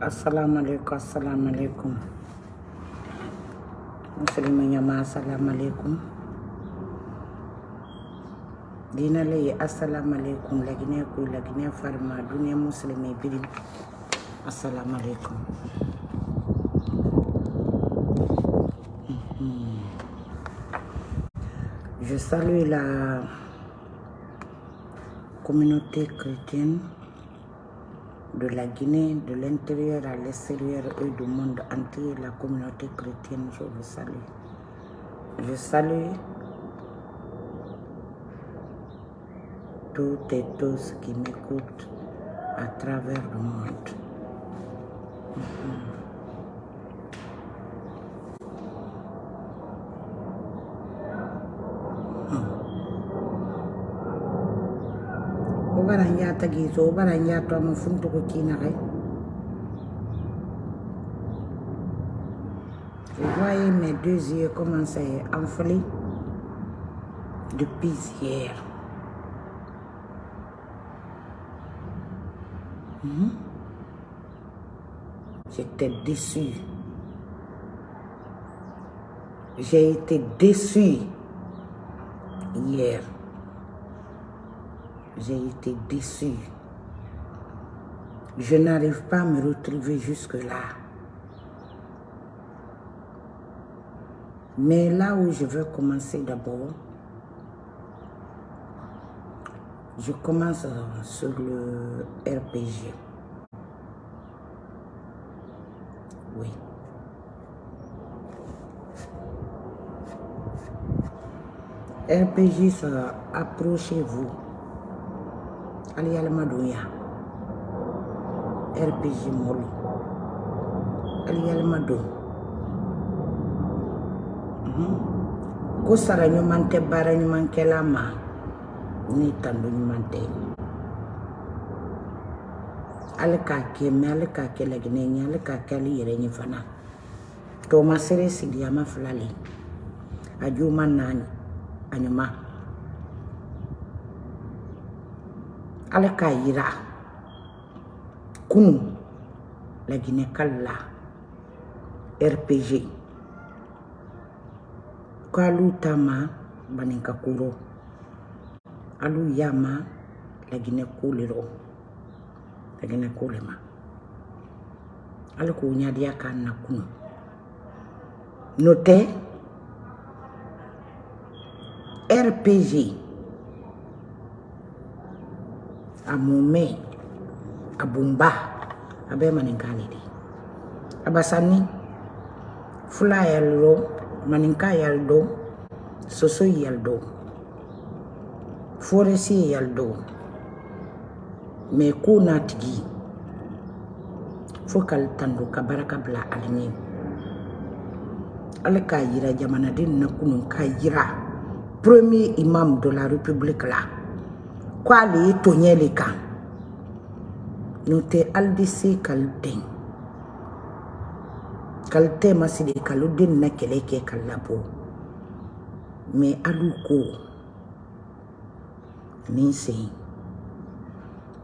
assalamu alaikum assalamu alaikum assalamu alaikum assalamu alaikum laginɛ koy laginɛ farima assalamu alaikum je salue la communauté chrétienne de la Guinée, de l'intérieur à l'extérieur et du monde entier, la communauté chrétienne, je vous salue. Je salue toutes et tous qui m'écoutent à travers le monde. Vous voyez mes deux yeux commencer à enfler depuis hier. J'étais déçu. J'ai été déçu hier. J'ai été déçu. Je n'arrive pas à me retrouver jusque-là. Mais là où je veux commencer d'abord, je commence sur le RPG. Oui. RPG, ça, approchez-vous. Allez, madouya. RPG. Allez, allez, madou. Ko sara ɲuman tɛ baara kɛla ma ni tando ɲuman tɛ ale k'a kɛ mɛ ale k'a kɛ laginɛ ye ale k'a kɛ ale yɛrɛ ɲɛ fana tɔma sere sigiyama fila le a juuma naani a ɲuman ale k'a yira kunu laginɛ kali la rpg ko alu ta ma baninka kuro. Alu yama ma laginɛ kulero le rɔ kulema. Ko le ala k'o ɲadiya k'a na kunu n'o tɛ rpg a mumɛ a bumba a bɛɛ maninka le de a basani fula yɛlɛ rɔ maninka yɛldo soso yɛldo foresi yɛldo mɛ ko n'a tigi fo k'ale tando ka baraka bila ale ɲɛ ale k'a yira jamanaden na kunu k'a yira premier imam de la république la ko ale ye toɲɛ le kan n'o tɛ ale de se k'ale den k'ale tɛ masidi k'ale den na kɛlɛ kɛ ka labɔ mɛ alu ko nin sen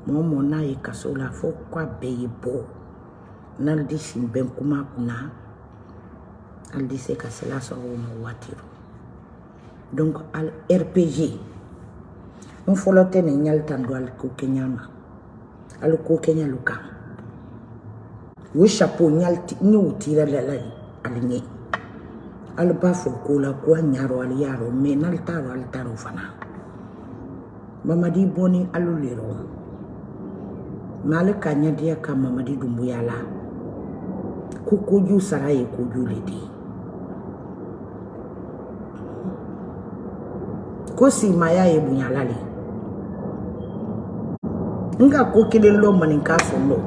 mɔgɔ mɔgɔ n'a ye kaso la fo k'a bɛɛ ye bɔ n'ale de sin bɛn kuma kunna ale de se ka sela sɔrɔ o ma waati rɔ donc al rpg n fɔlɔ tɛ nin ɲali tan don ali ma. Ali ko kɛɲa lu kan o chapeau ɲali n y'o tira la la ali ɲɛ ali b'a fɔ ko la ko a ɲarɔ ali y'a rɔ mɛ fana. Mamadi bɔni alu le rɔ mɛ ale ka ɲadiya ka mamadi dunbuya la. Ko koju sara ye koju le ye ye ka ko kelen lɔ maninka fɔ lɔ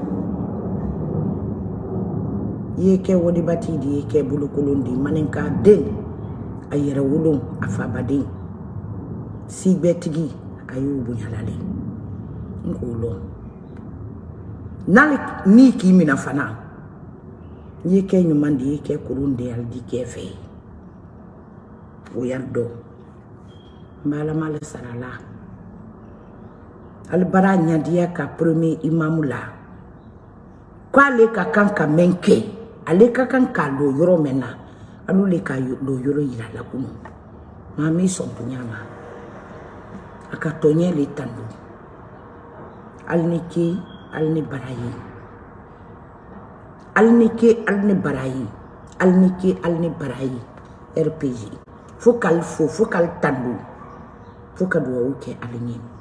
i ye kɛ wodibati de ye kɛ bolokolon de maninka den a yɛrɛ wolon a fabaden sibɛtigi a y'o bonyala le. N k'o ni k'i mina fana. I ye kɛ ɲuman de ye kɛ kolon de ali di kɛ fɛ o y'a dɔn mbalamale sarala. ali bara ɲadiya ka premier imamu la. Ko ale ka kan ka kɛ ale ka kan k'a lo yɔrɔ mɛn le ka lo yɔrɔ yira la kunu. Maa mi sɔn bonya ma a ka tɔɲɛ le tan do hali ni ke hali ni bara ye hali ni ke hali ni bara ye ni ke hali ni bara rpg fo k'ale fo fo k'ale tan do fo ka duwawu kɛ ale ɲɛ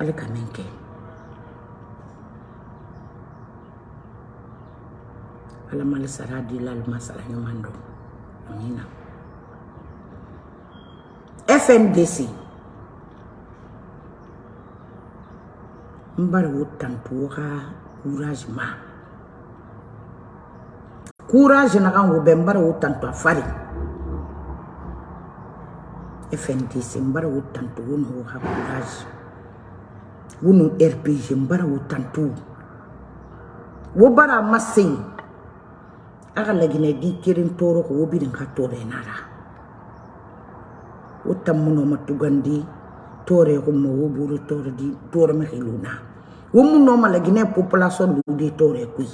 ale ka min ala mali sara di la alima sara ɲuman amina fmdc n bari wo tanto wo ka courage ma. Courage na kan wo bɛ n a fari. Fndc n bari wo tanto wo no wo ka courage wo no rpg n bari wo tanto wo bara ma sen a ka laginɛ di kelen tɔɔrɔ ko wo bi nin ka tɔɔrɔ nara. Wo tammuno ma tugandi tɔɔrɔ ko ma wo tɔɔrɔ di tɔɔrɔ ma hiluna wo munno ma population di tɔɔrɔ kui.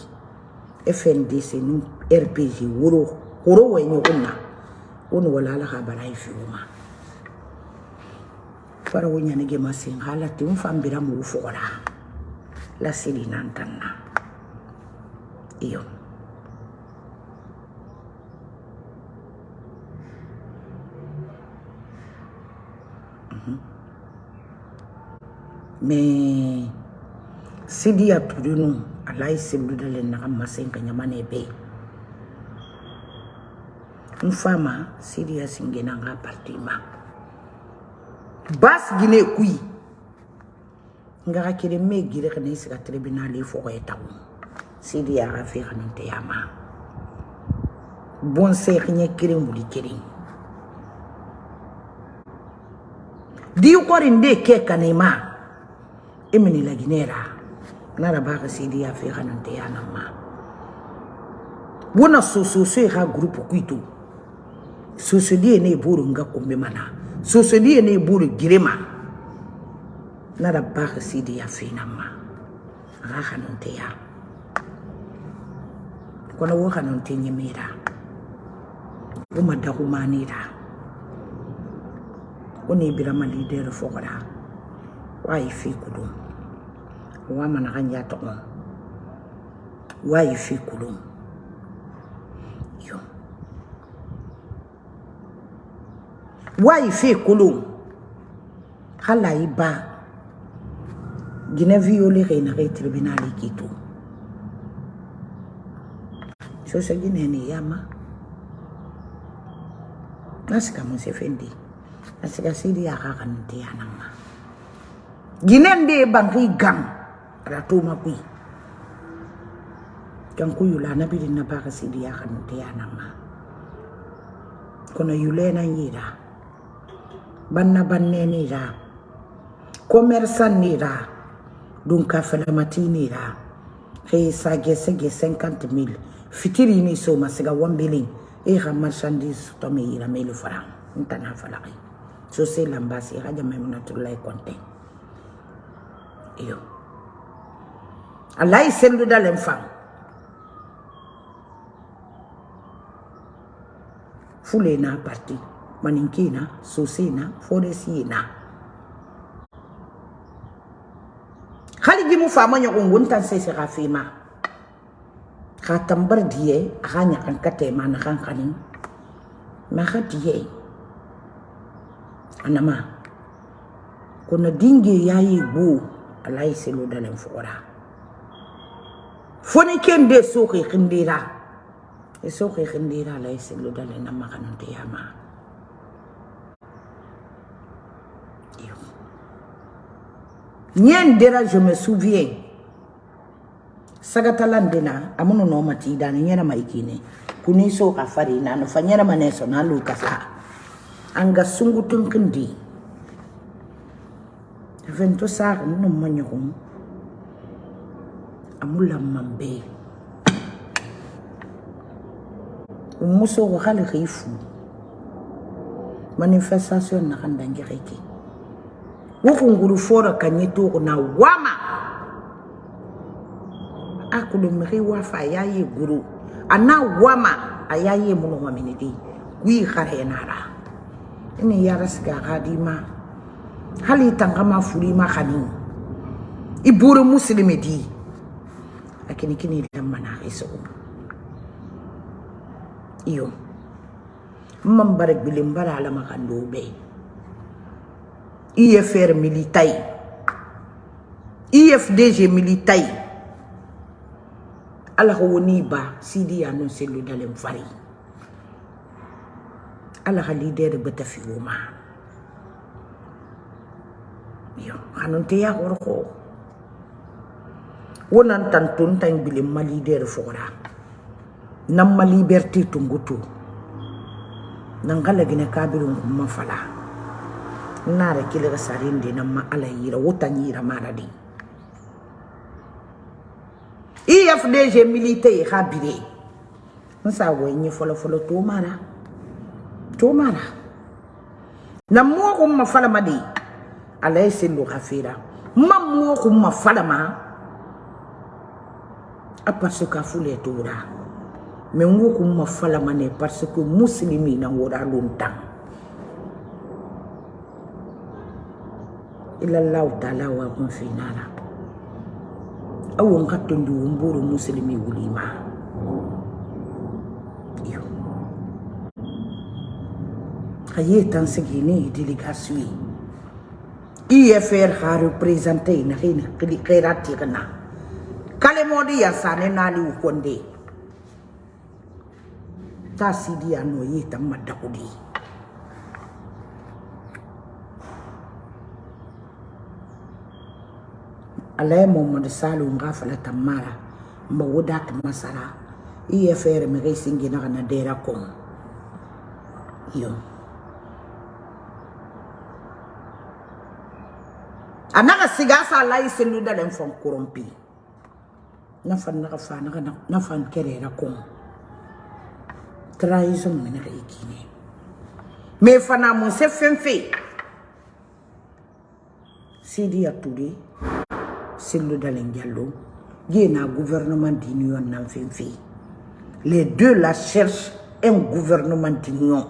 Fndc nu rpg woro horo wo ni wala ala ka bara yi fi o ma fara wo ɲanige ma sen hala ten fan bira mu fogora la sili nan tan na iyo mais sidi ya turinu alai selu dale na masen ka nyamane be. Mfama sidi ya singena nga partima Bas gine kui. Ngara kere me gire kene isi ka tribunal e foko e taon. Sidi ya rafi kanin te yama. Bon se kine kere mbuli kere. Di yu kori nde ke kane ma. Emeni la gine ra. Nara baka sidi ya fi kanin te yana ma. Wona soso so e ka grupu kuitu. Soso di ene e buru nga kumbe mana. Soso die ne buru girema nara baka sidi ya fi na ma. Aga kanin te ya. Kono wo kanin te nyemira woma da. Humanira woni birama leader fogora wa yi fi kudum wa mana kan ya to wa yi fi yo wa yi fi kudum hala yi ba gina violé re na re tribunal kitu so so gina ni yama. Nasika musefendi nasika sidi akakanti yanama ginende bangi gang. Ratuma kui kan ku yula na bidin na sidi akakanti yanama kono yule na yira banna banne ni ra. Commerçant ni ra. Dun ka felamati ni ra. Ke sage sage 50 mil fitiri ni so masiga 1 billion. E ka marchandise to me yira melu franc ntana falaki so se lambasi ka jama muna tulai konte. Iyo fule na parti maninkina sosena foresina hali jimu fama ɲɔgɔn wontan sese ka fima ka tambar diye a ka ɲakan ka tɛma na kan kanin ma ka diye anama kono dinge yayi bo alai selo dalen fora. Foni kende so ke khindira. E so ke khindira alai selo dalen na makanon te yama Niendera, je me souviens. Sagatalandena, amuno no mati dani nyera maikine. Kuniso ka fari na no fanyera maneso na lu kasa. Anga sungu tunkendi. Vento sa no manyokum. Amula mambe. Umuso khifu. Manifestation na. Wokungulu fora kanye na wama. Akulu mri wafa yaye guru. Ana wama ayaye muno waminidi wi khare nara. Ini yara siga gadima. Hali tangama furima khani iburu muslimi di lakini kini lamma na hiso. Iyo. Man barak bilim bara ala makando be IFR militai. IFDG militai. Ko woni ba sidi ya non selu dalem fari. Ala leader beta fi woma yo hanon te ya horko wonan tan ton tan bilim ma leader fora. Nam ma liberté tungutu. Nan gala gina kabirun kuma fala nara kila ga sarin de nan ma ala yira wutan yira maradi. IFDG militaire habire nsa wenye folo folo to mara to mara na mo ko ma fala madi. Ala yesilu khafira mam mo ko ma fala ma. Parce que fule tora mais ngo ma fala ma ne parce que muslimi na wora lontan illa Allah ta'ala wa kun fi awon ka tondu muslimi ulima. iyo. Aye tan sigini IFR ha presente na hina kili kerati kana. Kale modi ya sane nali ukonde. Tasidi anoye tamadakudi no yi tan madakudi alay Muhammad Salu nga fala tamara mba wudat masara. Iya fere me gay singi na kana dera kom yo. Anaka siga sa lay selu da len fon korompi na fan naka fa naka na fan kerera kom trahison me na kay kine. Me fana mo se fenfe. Sidi ya tudi Cellou Dalen Diallo, il y a un gouvernement d'union dans Les deux la cherchent un gouvernement d'union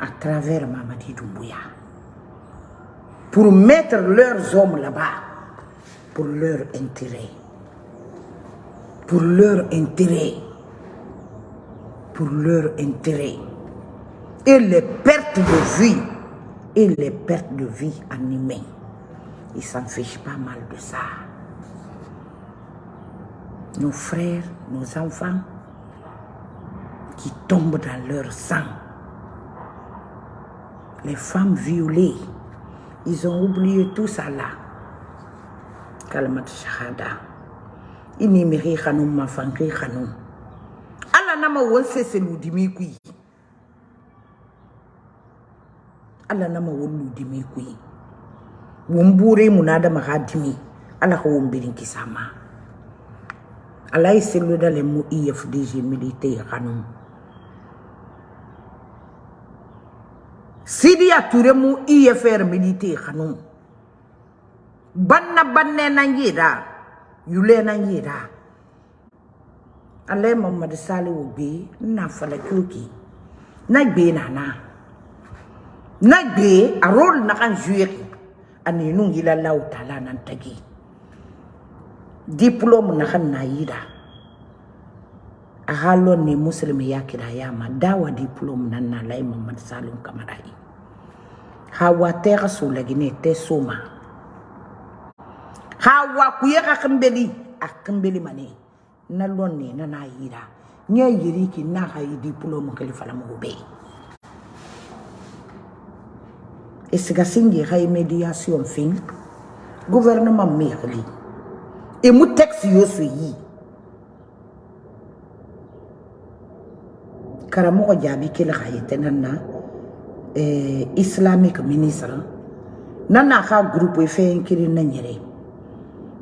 à travers Mamadi Doumbouya pour mettre leurs hommes là-bas pour leur intérêt. Pour leur intérêt. Pour leur intérêt. Et les pertes de vie. Et les pertes de vie animées. Ils s'en fichent pas mal de ça. Nos frères, nos enfants, qui tombent dans leur sang. Les femmes violées, ils ont oublié tout ça là. Kalmat shahada. Ini miri khanum ma fankri khanum. Ala nama wonse se ludimi kui. Ala nama won ludimi kui. Wumbure munada magadimi ala ko wumbirin kisama ala isilu dale mu IFDG militaire kanum. Sidi ature mu IFR militaire kanum. Banna banne nangira yule nangira ala Muhammad Salih obi na fala kyoki. Na gbe nana. Na gbe a role na kan jouer ani nun gila lau tala nan tagi diplôme na kan na yida a halon ne musulmi ya kira ya ma dawa diplôme nan na lai mamad salum kamarai hawa te ka so lagi ne te soma hawa ku ya ka kambeli a kambeli mane. Na lon ne na na yida nye yiri ki na ha yi diplôme kalifa la mo be esiga singi hay mediation fin gouvernement mekli e mu texte yo so yi karamogo jaabi kele xa yete nan na eh, islamique ministre. Nan na xa groupe fe kiri na ñere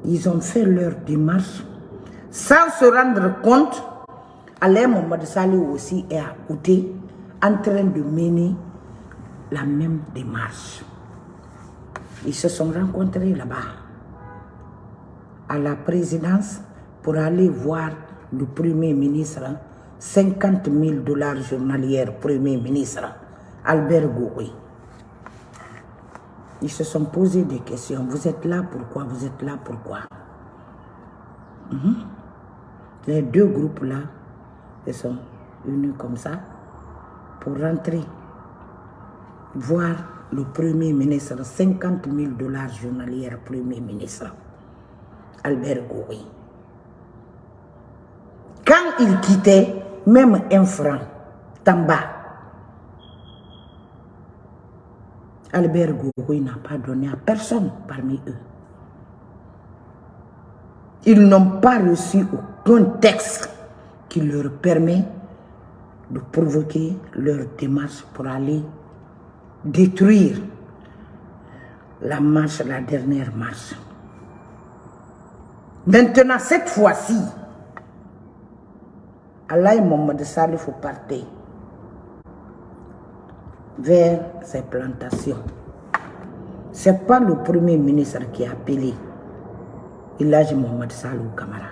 ils ont fait leur démarche sans se rendre compte. Alain Mohamed Salih aussi est à côté en train de mener la même démarche. Ils se sont rencontrés là-bas. à la présidence pour aller voir le Premier ministre, 50 000 dollars journaliers, Premier ministre, Albert Goury. Ils se sont posé des questions. Vous êtes là, pourquoi? Vous êtes là, pourquoi? Mhm. Les deux groupes-là, ils sont unis comme ça pour rentrer, voir le Premier ministre, 50 000 dollars journaliers, Premier ministre, Albert Goury. Quand il quittait, même un franc, Tamba, Albert Goury n'a pas donné à personne parmi eux. Ils n'ont pas reçu aucun texte qui leur permet de provoquer leur démarche pour aller détruire la marche, la dernière marche. Maintenant, cette fois-ci, Allah et Mohamed Salif partaient vers ces plantations. Ce n'est pas le premier ministre qui a appelé Ilaj Mohamed Salou Kamara.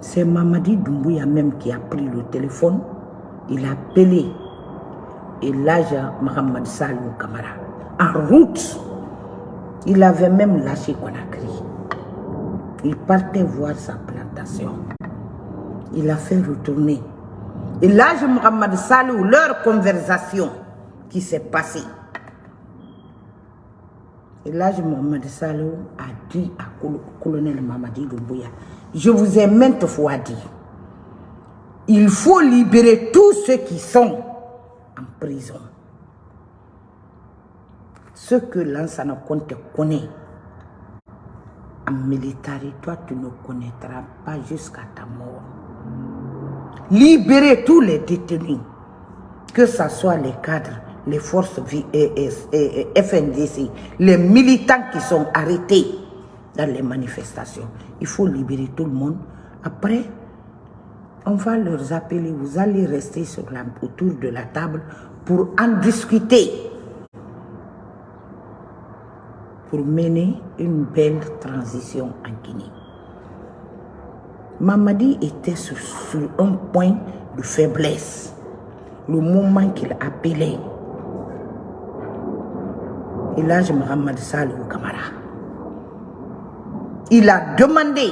C'est Mamadi Doumbouya même qui a pris le téléphone. Il a appelé Ilaj Mohamed Salou Kamara. En route, il avait même lâché Conakry. Il partait voir sa plantation. Il a fait retourner. Ilaj Mohamed Salou, leur conversation qui s'est passée. Et là, Mohamed Salou a dit à colonel Mamadi Doumbouya, je vous ai maintes fois dit, il faut libérer tous ceux qui sont en prison. Ce que Lansana Conte connaît en militaire, toi tu ne connaîtras pas jusqu'à ta mort. Libérer tous les détenus, que ce soit les cadres, les forces FNDC, les militants qui sont arrêtés dans les manifestations. Il faut libérer tout le monde. Après, on va leur appeler, vous allez rester sur la, autour de la table pour en discuter, pour mener une belle transition en Guinée. Mamadi était sur, un point de faiblesse. Le moment qu'il appelait Elage Mohamed Salou Kamara. Il a demandé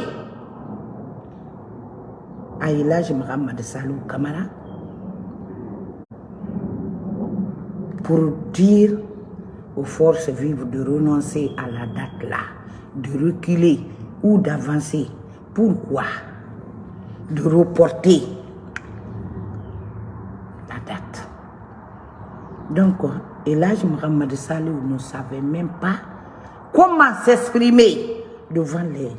Elage Mohamed Salou Kamara pour dire aux forces vives de renoncer à la date là, de reculer ou d'avancer. Pourquoi? De reporter la date. Donc, Elage Mohamed Salou ne savait même pas comment s'exprimer devant les,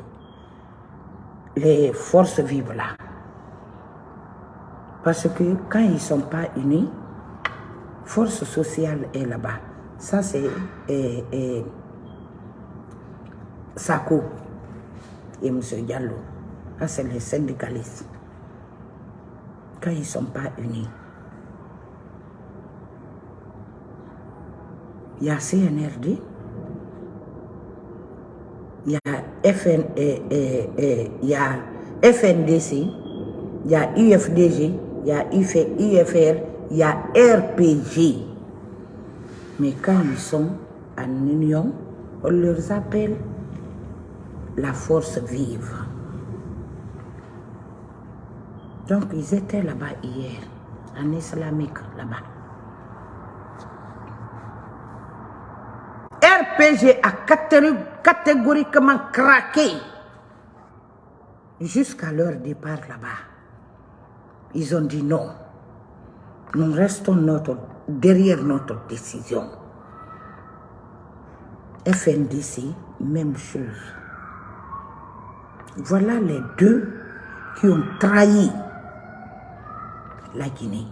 les forces vives là. Parce que quand ils ne sont pas unis, force sociale est là-bas. Ça, c'est eh, eh, Sako et M. Diallo. Ça, c'est les syndicalistes. Quand ils ne sont pas unis. Il y a CNRD, il y a, FN, eh, eh, il y a FNDC, il y a UFDG, il y a UFR, il y a RPG. Mais quand ils sont en union, on leur appelle la force vive. Donc ils étaient là-bas hier, en islamique là-bas. RPG a catégoriquement craqué jusqu'à leur départ là-bas. Ils ont dit non. Nous restons notre, derrière notre décision. FNDC, même chose. Voilà les deux qui ont trahi la Guinée.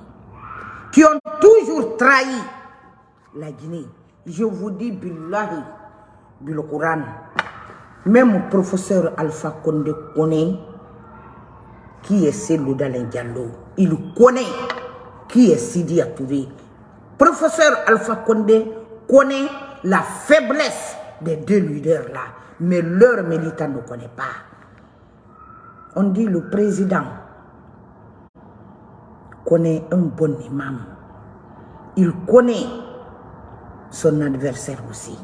Qui ont toujours trahi la Guinée. Je vous dis, Billahi, Bil même le professeur Alpha Condé connaît qui est Selou Dalen Diallo? Il connaît qui est Sidi Atouré? Professeur Alpha Condé connaît la faiblesse des deux leaders là. mais leur militant ne connaît pas. On dit le président connaît un bon imam. Il connaît son adversaire aussi.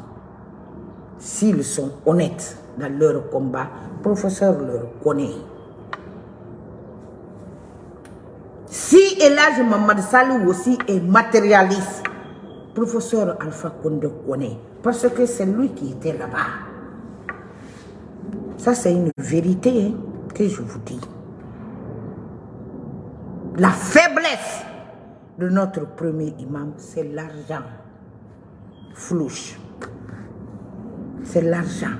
S'ils sont honnêtes dans leur combat, professeur leur connaît. Si Elage Mamad Salou aussi est matérialiste, professeur Alpha Condé connaît, parce que c'est lui qui était là-bas. Ça, c'est une vérité hein, que je vous dis. La faiblesse de notre premier imam, c'est l'argent. Flouche. C'est l'argent.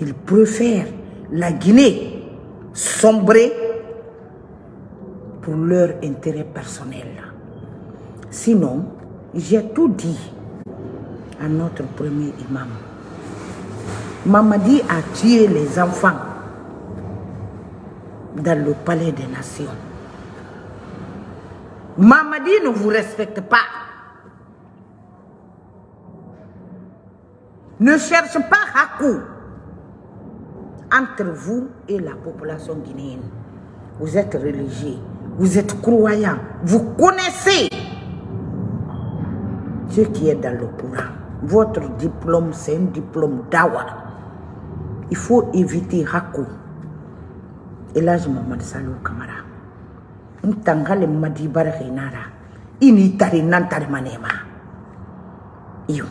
Il préfère la Guinée sombrer pour leur intérêt personnel. Sinon, j'ai tout dit à notre premier imam. Mamadi a tué les enfants dans le palais des nations. Mamadi ne vous respecte pas. Ne cherche pas Hakou entre vous et la population guinéenne. Vous êtes religieux, vous êtes croyants, vous connaissez ce qui est dans le. Votre diplôme, c'est un diplôme d'awa. Il faut éviter Hakou. Et là, je m'en Salou Kamara. Ntangale madi barake nara. Ini tari nantari manema. Iyo.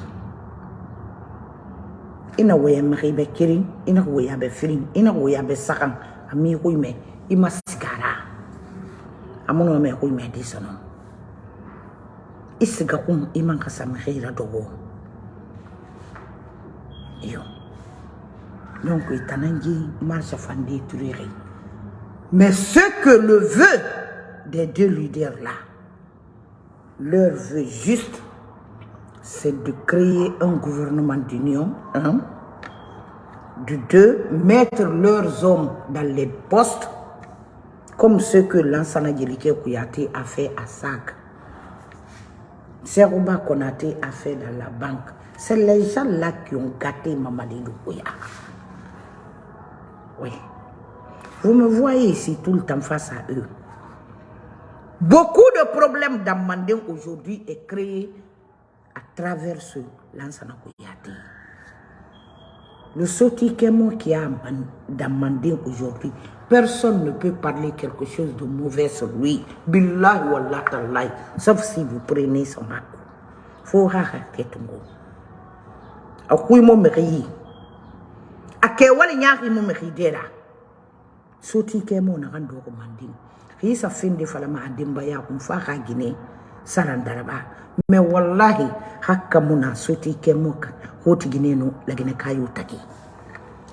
Ina waya maki be kirin, ina waya be firin, ina waya be sakan. Ami hui me, ima sigara. Amono me hui me di sono. Isiga kum iman kasam khira dogo. Iyo. Donc, itanangi marche fandi turiri. Mais ce que le vœu des deux leaders-là, leur vœu juste, c'est de créer un gouvernement d'union, un, de deux, mettre leurs hommes dans les postes, comme ce que Lansana Djelike Kouyaté a fait à SAC. Serouba Konate a fait dans la banque. C'est les gens-là qui ont gâté Mamadi Doukouya. Oui. Vous me voyez ici tout le temps face à eux. Beaucoup de problèmes dans Mandin aujourd'hui est créé à travers ce Lansana Kouyaté. Le Soti Kemo qui a dans Mandin aujourd'hui, personne ne peut parler quelque chose de mauvais sur lui. Billahi wallah tallahi. Sauf si vous prenez son acte. Faut raconter ton go. Akouy mo meri. Ake wali nyaki mo meri dera. Soti Kemo na gando ko Mandin. Hisa finde falama adimba ya ka Guinée sarandaraba. Mais wallahi hakka muna soti Kemo ka hoti Guinée no la Guinée kayo taki.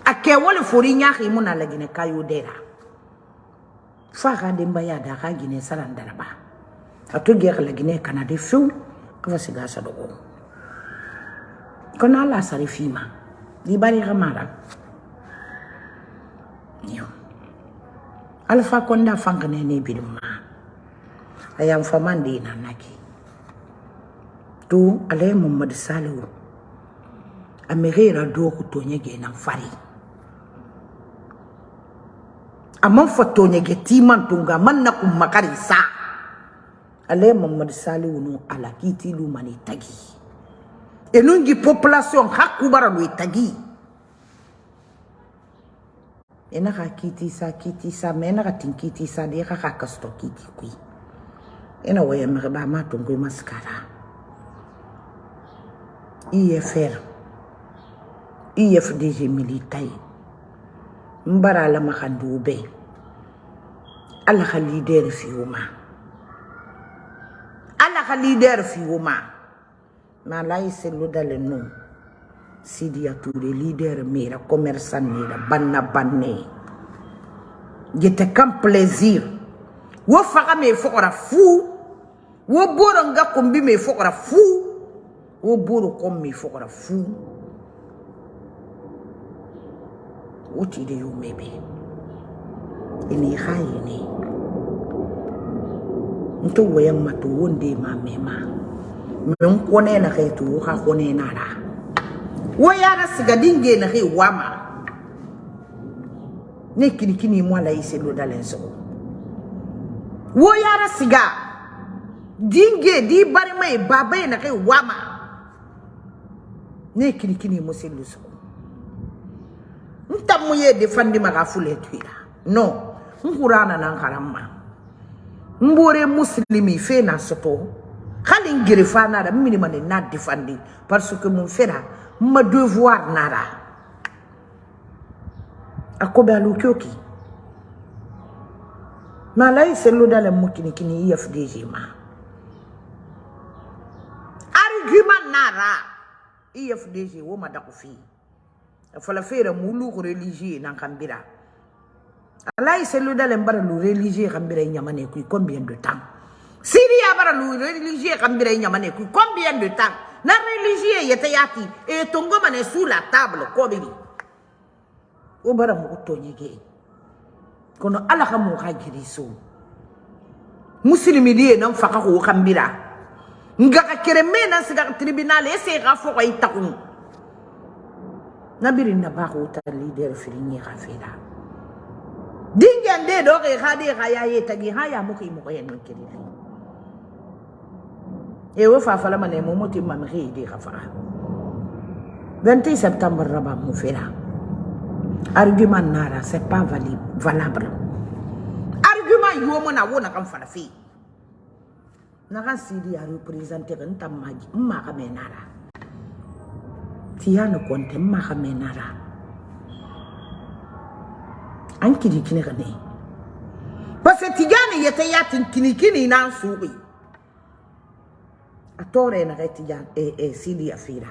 Ake wali fori nyaki muna la Guinée kayo dera. Fa ka dimba ya da ka Guinée sarandaraba. Ato gek la Guinée kana de fiu kafa siga sa dogo. Kona la sarifima. Di bari kamara. Yo. Alpha Konda fangane ne biduma. Ayam famandi na naki. Tu ale Muhammad Salihu. Amerera do ku tonye ge nan fari. amman fatonyeke timan tunga manna kummakari sa. Ale mamad salihu nu ala kitilu mani tagi enungi population hakkubara lu tagi enaka kiti sa kiti sa me enaka tin kiti sa de kaka kasto kiti kui ena waya mekeba ma tungu maskara. IFR IFDG militai mbara la makandu ubei ala ka leader fi ala ka leader fi uma ma lai se lo dale no Touré, leader mera, commerçant mera, banna banne. J'étais comme plaisir. Wo faga me fokora fou. Wo kombi me fokora fou. Wo boro kom me fokora fou. Wo ti de yo mebe. Ini hayi ni. Nto woyang matu wonde ma mema. Men kone na kay tu ha kone na ra. wo yara siga dinge na ke wama. Ne kini kini mo la ise lo dalen so. Wo yara siga dinge di bari mai baba na ke wama. Ne kini kini mo se lo so. Ntam mo ye defandi maga fule tuira. No nkurana nan karamma mbore muslimi fe na soto. Hali ngiri fa nada mini mane na defandi. Parce que mon fera ma devoir nada akobe alu kyoki na lay selu dale mukini kini IFDG ma argument nara IFDG wo ma dako fi fala fera mulu religieux nan kambira alay selu dale mbara lu religieux kambira nyamane combien de temps? Syria bara lu religieux kambira nyamane combien de temps? Na religieux yete yati e tongo mane sous la table ko biri o bara nyege kono ala ka mo ka giri so muslimi die nan faka ko kambira nga ka siga tribunal e se ga fo ko itakun nabiri na ba ko ta leader firinye ka feda dingende do ke khade ga ya ye tagi ha ya mo ki mo ko yen kiri e wo fa fala mane mo moti mam ri di ga fa 20 septembre raba mo argument nara c'est pas valable. Argument yo mo na wo na fala fi. Na kan sidi a representer kan tamaji ma menara. Tiyana konte ma ka menara an kiri kini ka ne parce que tijani yete yatin kini kini nan subi a tore na kai tijan e e sidi afira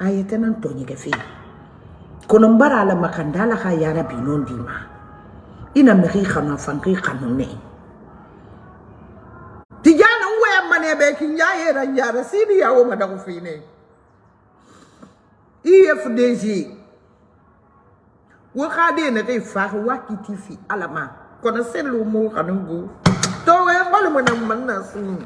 ayete nan tonyi ke fi kono mbara la makanda la ka yara binon dima. Ina miri khana fanki kanune tijana uwe mane be kinja yera yara sidi yawo madaku fine. IFDG wakade na kai fa wakiti fi alama. Kono selu mo kanungu. To we ngol mo na manna sunu